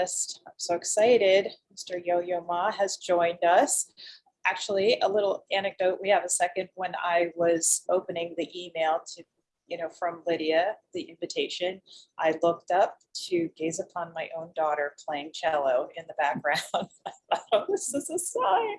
panelist. I'm so excited. Mr. Yo-Yo Ma has joined us. Actually, a little anecdote, we have a second when I was opening the email to, you know, from Lydia, the invitation, I looked up to gaze upon my own daughter playing cello in the background. I thought, oh, this is a sign.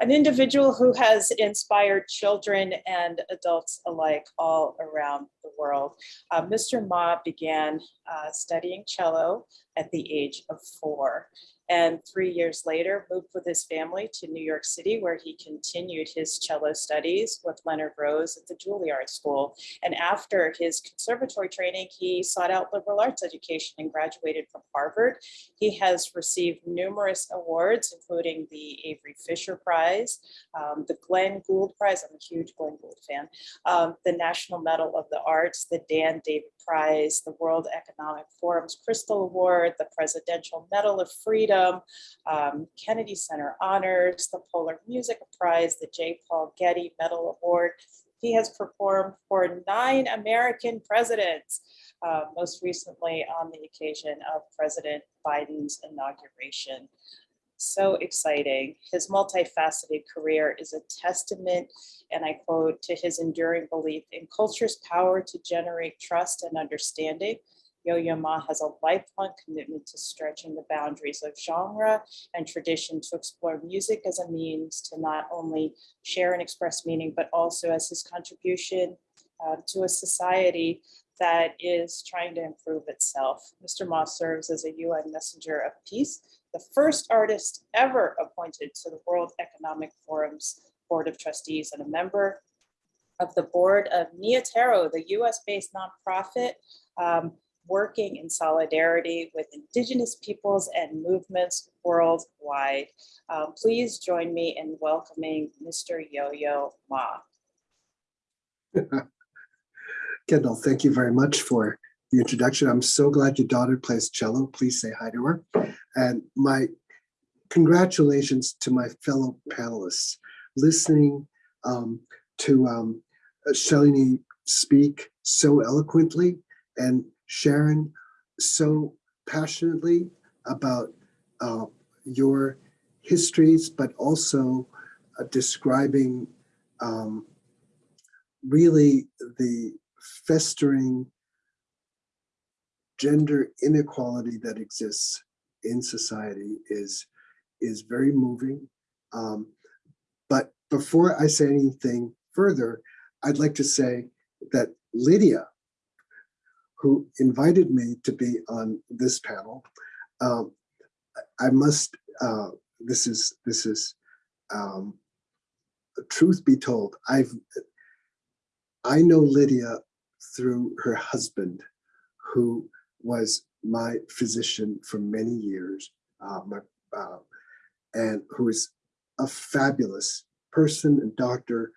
An individual who has inspired children and adults alike all around world. Uh, Mr. Ma began uh, studying cello at the age of four and three years later moved with his family to New York City where he continued his cello studies with Leonard Rose at the Juilliard School. And after his conservatory training, he sought out liberal arts education and graduated from Harvard. He has received numerous awards, including the Avery Fisher Prize, um, the Glenn Gould Prize, I'm a huge Glenn Gould fan, um, the National Medal of the Arts, the Dan David Prize, the World Economic Forum's Crystal Award, the Presidential Medal of Freedom, um, Kennedy Center Honors, the Polar Music Prize, the J. Paul Getty Medal Award. He has performed for nine American presidents, uh, most recently on the occasion of President Biden's inauguration. So exciting. His multifaceted career is a testament, and I quote, to his enduring belief in culture's power to generate trust and understanding Yo-Yo Ma has a lifelong commitment to stretching the boundaries of genre and tradition to explore music as a means to not only share and express meaning, but also as his contribution uh, to a society that is trying to improve itself. Mr. Ma serves as a UN Messenger of Peace, the first artist ever appointed to the World Economic Forum's Board of Trustees and a member of the board of Nia Tero, the US-based nonprofit um, working in solidarity with Indigenous peoples and movements worldwide. Um, please join me in welcoming Mr. Yo-Yo Ma. Kendall, thank you very much for the introduction. I'm so glad your daughter plays cello. Please say hi to her. And my congratulations to my fellow panelists. Listening um, to um, Shalini speak so eloquently and Sharon so passionately about uh, your histories, but also uh, describing um, really the festering gender inequality that exists in society is is very moving. Um, but before I say anything further, I'd like to say that Lydia who invited me to be on this panel. Um, I must, uh, this is, this is, um, truth be told, I've, I know Lydia through her husband, who was my physician for many years, uh, my, uh, and who is a fabulous person and doctor.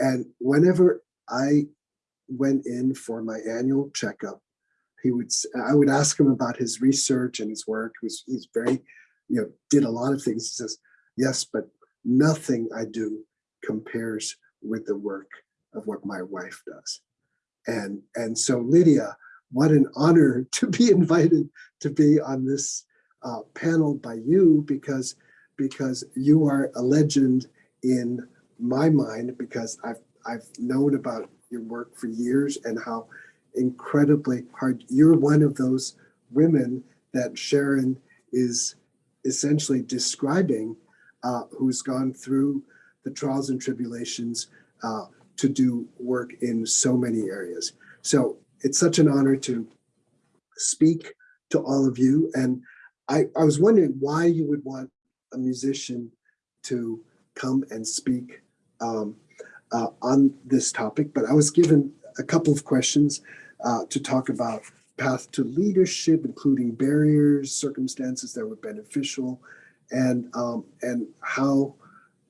And whenever I went in for my annual checkup, he would, I would ask him about his research and his work. He was, he's very, you know, did a lot of things. He says, yes, but nothing I do compares with the work of what my wife does. And, and so Lydia, what an honor to be invited to be on this uh, panel by you because, because you are a legend in my mind because I've, I've known about your work for years and how incredibly hard you're one of those women that Sharon is essentially describing uh, who's gone through the trials and tribulations uh, to do work in so many areas. So it's such an honor to speak to all of you. And I, I was wondering why you would want a musician to come and speak um, uh, on this topic, but I was given a couple of questions uh, to talk about path to leadership, including barriers, circumstances that were beneficial, and um, and how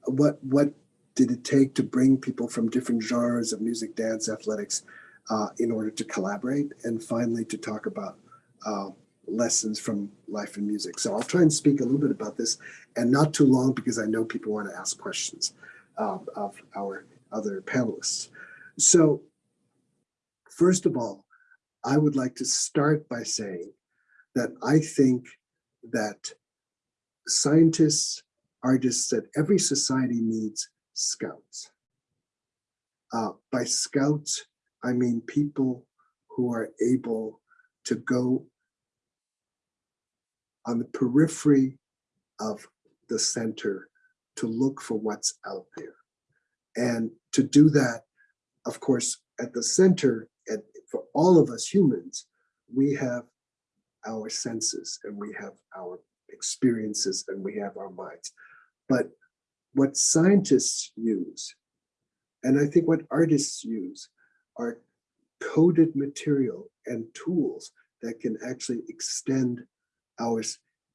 what what did it take to bring people from different genres of music, dance, athletics uh, in order to collaborate, and finally to talk about uh, lessons from life and music. So I'll try and speak a little bit about this, and not too long because I know people want to ask questions uh, of our other panelists. So first of all, I would like to start by saying that I think that scientists, artists, that every society needs scouts. Uh, by scouts, I mean people who are able to go on the periphery of the center to look for what's out there. And to do that, of course, at the center, and for all of us humans, we have our senses and we have our experiences and we have our minds. But what scientists use, and I think what artists use, are coded material and tools that can actually extend our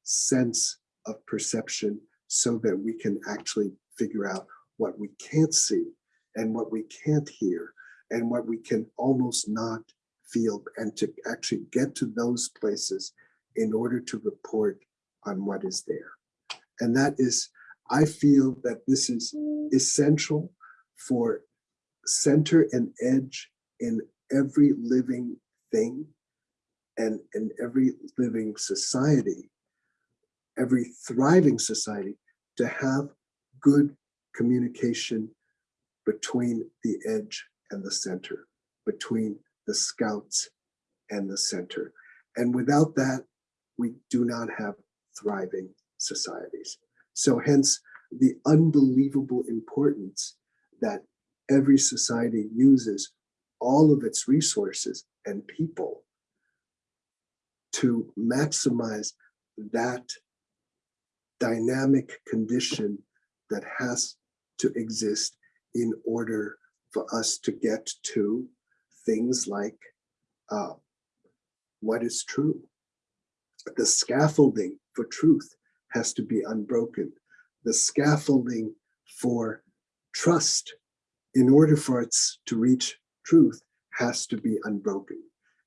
sense of perception so that we can actually figure out what we can't see and what we can't hear and what we can almost not feel and to actually get to those places in order to report on what is there. And that is, I feel that this is essential for center and edge in every living thing and in every living society, every thriving society, to have good communication between the edge and the center, between the scouts and the center. And without that, we do not have thriving societies. So hence the unbelievable importance that every society uses all of its resources and people to maximize that dynamic condition that has to exist in order for us to get to things like uh, what is true. The scaffolding for truth has to be unbroken. The scaffolding for trust, in order for it to reach truth, has to be unbroken.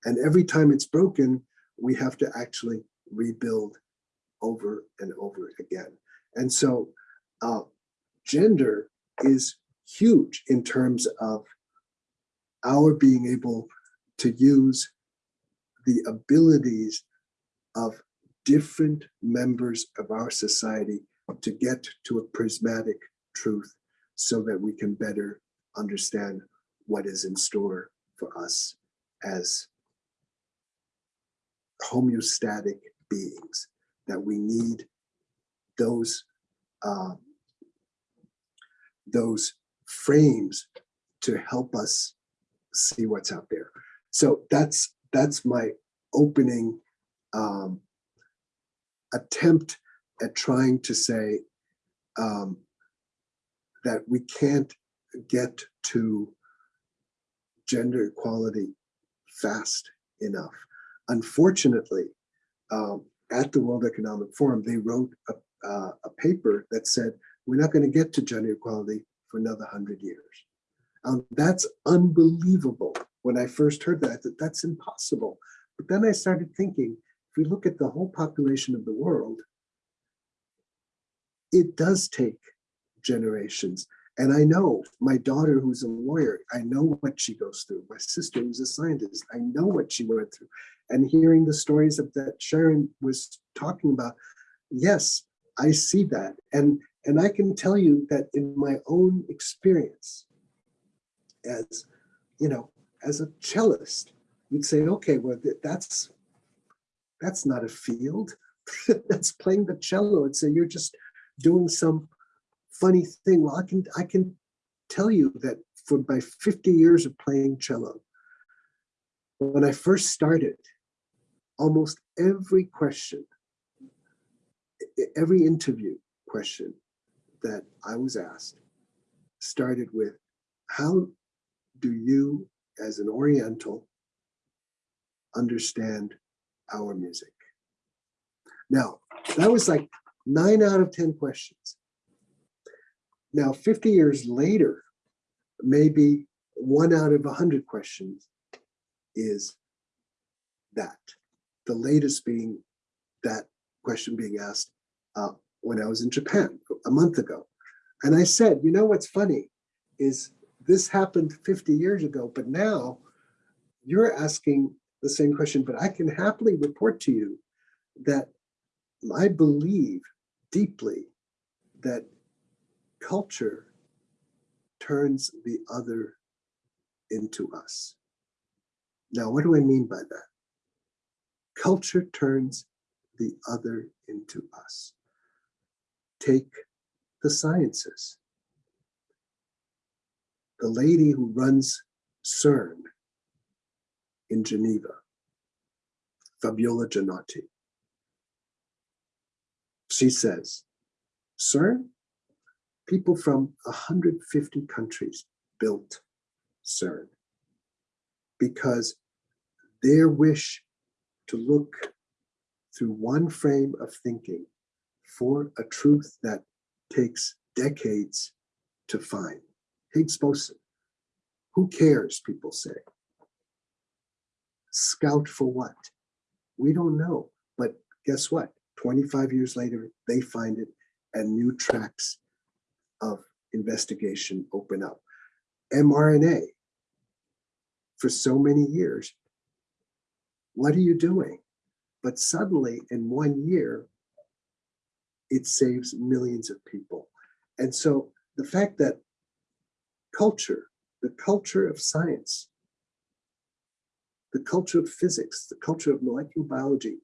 And every time it's broken, we have to actually rebuild over and over again. And so uh, gender is huge in terms of our being able to use the abilities of different members of our society to get to a prismatic truth so that we can better understand what is in store for us as homeostatic beings, that we need those uh, those frames to help us see what's out there. So that's that's my opening um, attempt at trying to say um, that we can't get to gender equality fast enough. Unfortunately, um, at the World Economic Forum, they wrote a, uh, a paper that said we're not going to get to gender equality for another hundred years. Um, that's unbelievable. When I first heard that, I thought that's impossible. But then I started thinking, if we look at the whole population of the world, it does take generations. And I know my daughter, who's a lawyer, I know what she goes through. My sister, who's a scientist, I know what she went through. And hearing the stories of that Sharon was talking about, yes, I see that. And, and I can tell you that in my own experience, as, you know, as a cellist, you'd say, okay, well, that's, that's not a field. that's playing the cello. It's a, you're just doing some funny thing. Well, I can I can tell you that for my 50 years of playing cello, when I first started, almost every question, every interview question that I was asked started with, how do you as an Oriental understand our music? Now, that was like nine out of 10 questions. Now, 50 years later, maybe one out of 100 questions is that. The latest being that question being asked uh, when I was in Japan a month ago. And I said, you know what's funny is this happened 50 years ago, but now you're asking the same question, but I can happily report to you that I believe deeply that culture turns the other into us. Now, what do I mean by that? Culture turns the other into us. Take the sciences. The lady who runs CERN in Geneva, Fabiola Gianotti. She says, CERN, people from 150 countries built CERN because their wish to look through one frame of thinking for a truth that takes decades to find. Higgs boson. Who cares, people say. Scout for what? We don't know. But guess what? 25 years later, they find it and new tracks of investigation open up. mRNA, for so many years, what are you doing? But suddenly in one year, it saves millions of people. And so the fact that culture, the culture of science, the culture of physics, the culture of molecular biology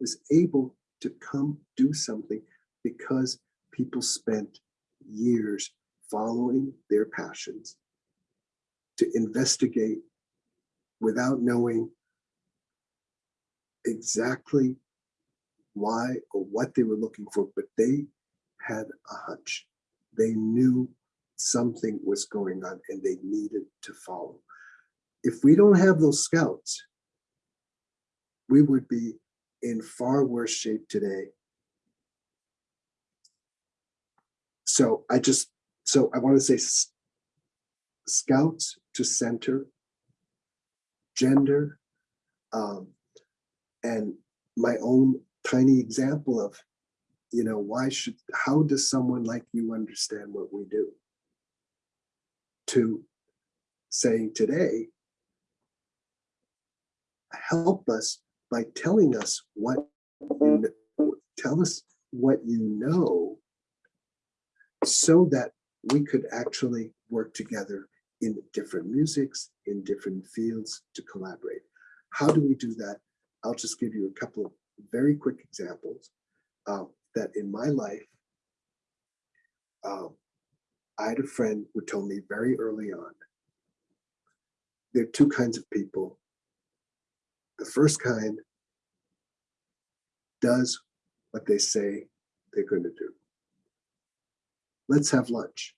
was able to come do something because people spent years following their passions to investigate without knowing exactly why or what they were looking for, but they had a hunch. They knew something was going on and they needed to follow. If we don't have those scouts, we would be in far worse shape today. So I just, so I want to say scouts to center, gender, um, and my own tiny example of, you know, why should, how does someone like you understand what we do? To saying today, help us by telling us what, you kn- tell us what you know so that we could actually work together in different musics, in different fields to collaborate. How do we do that? I'll just give you a couple of very quick examples uh, that in my life, um, I had a friend who told me very early on, there are two kinds of people. The first kind does what they say they're going to do. Let's have lunch.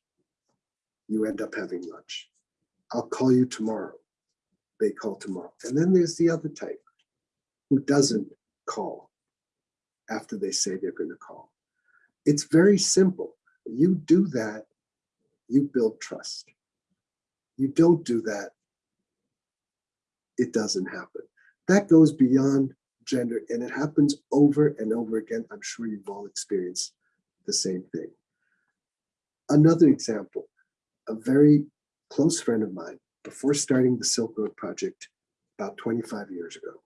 You end up having lunch. I'll call you tomorrow. They call tomorrow. And then there's the other type who doesn't call after they say they're going to call. It's very simple. You do that, you build trust. You don't do that, it doesn't happen. That goes beyond gender and it happens over and over again. I'm sure you've all experienced the same thing. Another example, a very close friend of mine, before starting the Silk Road Project about 25 years ago,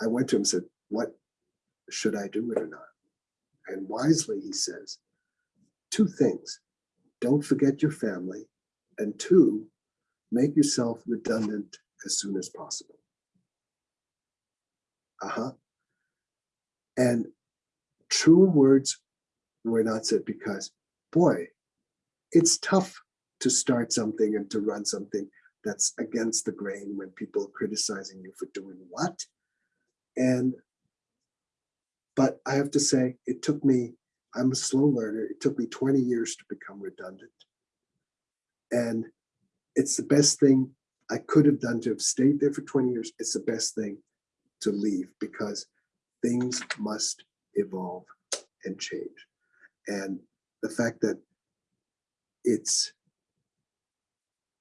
I went to him and said, What should I do it or not? And wisely, he says, Two things don't forget your family, and two, make yourself redundant as soon as possible. Uh huh. And truer words were not said because, boy, it's tough to start something and to run something that's against the grain when people are criticizing you for doing what. And, but I have to say, it took me, I'm a slow learner. It took me 20 years to become redundant. And it's the best thing I could have done to have stayed there for 20 years. It's the best thing to leave because things must evolve and change. And the fact that it's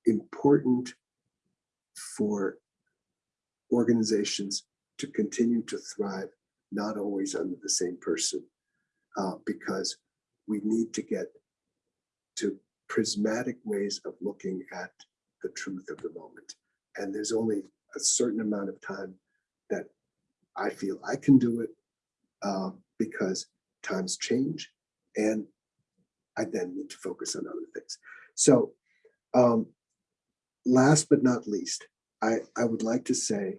important for organizations to continue to thrive, not always under the same person, uh, because we need to get to prismatic ways of looking at the truth of the moment. And there's only a certain amount of time that I feel I can do it uh, because times change and I then need to focus on other things. So um, last but not least, I, I would like to say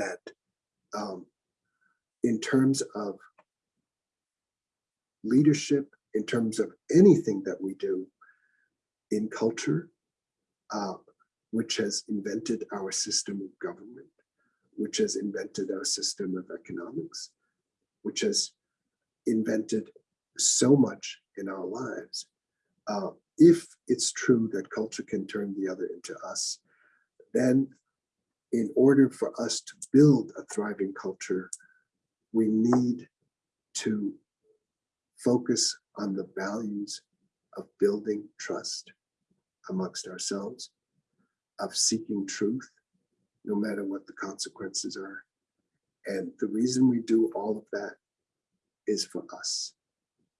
that um, in terms of leadership, in terms of anything that we do in culture, uh, which has invented our system of government, which has invented our system of economics, which has invented so much in our lives. Uh, if it's true that culture can turn the other into us, then in order for us to build a thriving culture, we need to focus on the values of building trust amongst ourselves, of seeking truth, no matter what the consequences are. And the reason we do all of that is for us,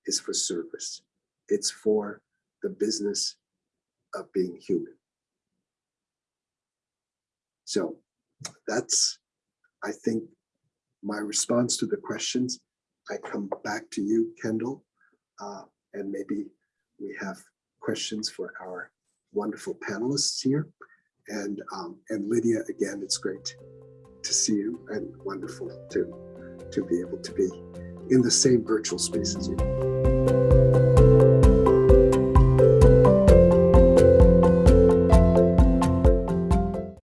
is for service. It's for the business of being human. So that's, I think, my response to the questions. I come back to you, Kendall, uh, and maybe we have questions for our wonderful panelists here. And, um, and Lydia, again, it's great to see you and wonderful to, to be able to be in the same virtual space as you.